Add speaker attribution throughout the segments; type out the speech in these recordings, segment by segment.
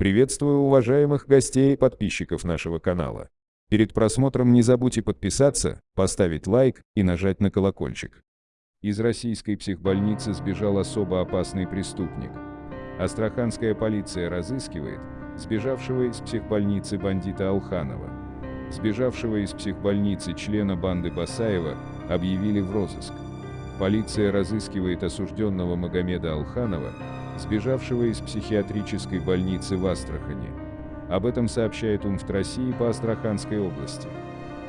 Speaker 1: Приветствую уважаемых гостей и подписчиков нашего канала. Перед просмотром не забудьте подписаться, поставить лайк и нажать на колокольчик. Из российской психбольницы сбежал особо опасный преступник. Астраханская полиция разыскивает сбежавшего из психбольницы бандита Алханова. Сбежавшего из психбольницы члена банды Басаева объявили в розыск. Полиция разыскивает осужденного Магомеда Алханова, сбежавшего из психиатрической больницы в Астрахани. Об этом сообщает УМФТ России по Астраханской области.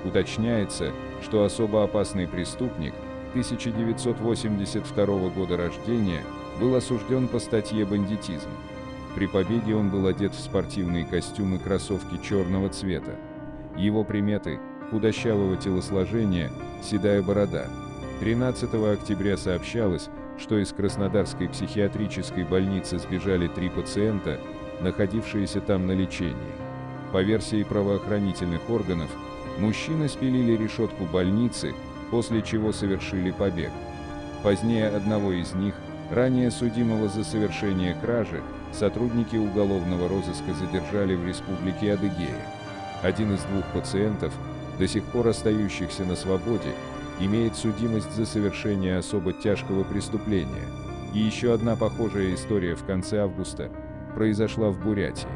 Speaker 1: Уточняется, что особо опасный преступник 1982 года рождения был осужден по статье «Бандитизм». При побеге он был одет в спортивные костюмы кроссовки черного цвета. Его приметы – худощавого телосложения, седая борода. 13 октября сообщалось, что из Краснодарской психиатрической больницы сбежали три пациента, находившиеся там на лечении. По версии правоохранительных органов, мужчины спилили решетку больницы, после чего совершили побег. Позднее одного из них, ранее судимого за совершение кражи, сотрудники уголовного розыска задержали в республике Адыгея. Один из двух пациентов, до сих пор остающихся на свободе, имеет судимость за совершение особо тяжкого преступления. И еще одна похожая история в конце августа произошла в Бурятии.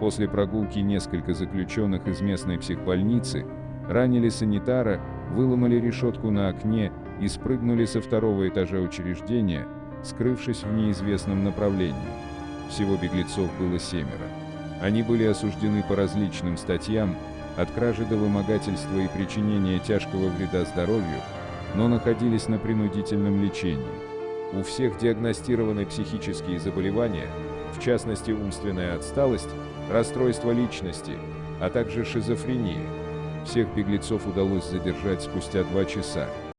Speaker 1: После прогулки несколько заключенных из местной психбольницы ранили санитара, выломали решетку на окне и спрыгнули со второго этажа учреждения, скрывшись в неизвестном направлении. Всего беглецов было семеро. Они были осуждены по различным статьям, от кражи до вымогательства и причинения тяжкого вреда здоровью, но находились на принудительном лечении. У всех диагностированы психические заболевания, в частности умственная отсталость, расстройство личности, а также шизофрения. Всех беглецов удалось задержать спустя два часа.